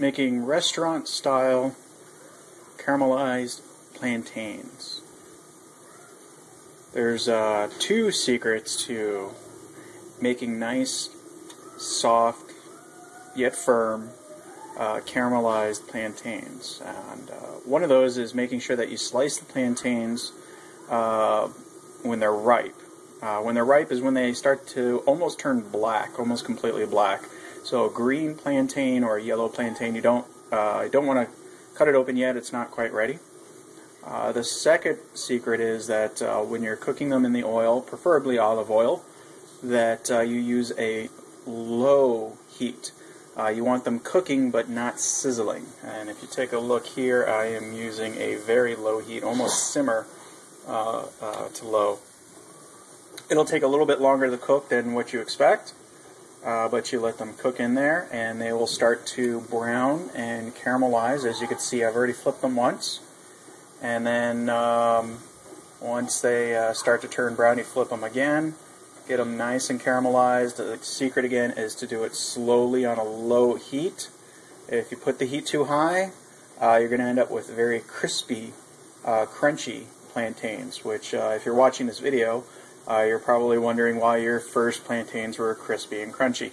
making restaurant style caramelized plantains. There's uh, two secrets to making nice, soft, yet firm uh, caramelized plantains. And uh, one of those is making sure that you slice the plantains uh, when they're ripe. Uh, when they're ripe is when they start to almost turn black, almost completely black. So a green plantain or a yellow plantain, you don't uh, you don't want to cut it open yet. It's not quite ready. Uh, the second secret is that uh, when you're cooking them in the oil, preferably olive oil, that uh, you use a low heat. Uh, you want them cooking but not sizzling. And if you take a look here, I am using a very low heat, almost simmer uh, to low. It'll take a little bit longer to cook than what you expect, uh, but you let them cook in there and they will start to brown and caramelize. As you can see, I've already flipped them once. And then um, once they uh, start to turn brown, you flip them again. Get them nice and caramelized. The secret again is to do it slowly on a low heat. If you put the heat too high, uh, you're going to end up with very crispy, uh, crunchy plantains, which uh, if you're watching this video, uh, you're probably wondering why your first plantains were crispy and crunchy.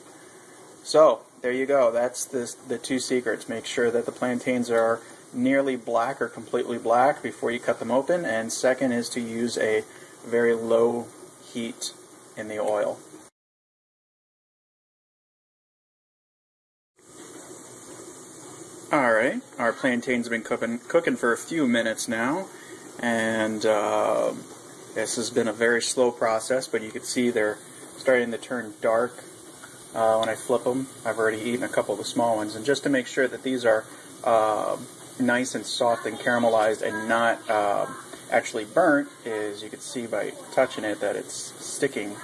So, there you go. That's the, the two secrets. Make sure that the plantains are nearly black or completely black before you cut them open. And second is to use a very low heat in the oil. Alright, our plantains have been cooking, cooking for a few minutes now. And... Uh, this has been a very slow process, but you can see they're starting to turn dark uh, when I flip them. I've already eaten a couple of the small ones. And just to make sure that these are uh, nice and soft and caramelized and not uh, actually burnt, is you can see by touching it that it's sticking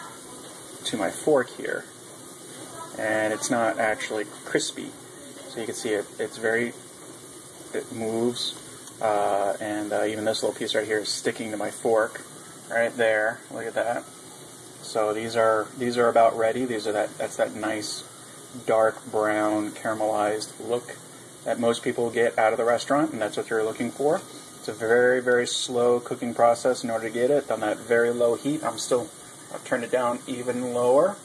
to my fork here. And it's not actually crispy. So you can see it, it's very, it moves. Uh, and uh, even this little piece right here is sticking to my fork right there. Look at that. So these are these are about ready. These are that that's that nice dark brown caramelized look that most people get out of the restaurant, and that's what you're looking for. It's a very very slow cooking process in order to get it on that very low heat. I'm still I'll turn it down even lower.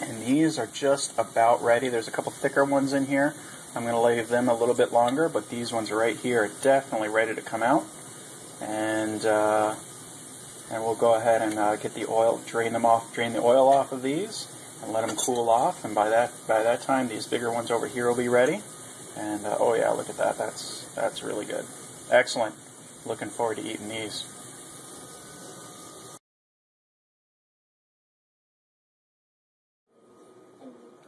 And these are just about ready. There's a couple thicker ones in here. I'm going to leave them a little bit longer, but these ones right here are definitely ready to come out. And uh, and we'll go ahead and uh, get the oil, drain them off, drain the oil off of these, and let them cool off. And by that by that time, these bigger ones over here will be ready. And uh, oh yeah, look at that. That's that's really good. Excellent. Looking forward to eating these.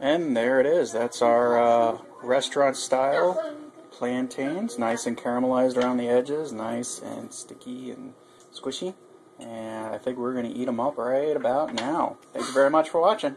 And there it is. That's our uh, restaurant style plantains. Nice and caramelized around the edges. Nice and sticky and squishy. And I think we're going to eat them up right about now. Thank you very much for watching.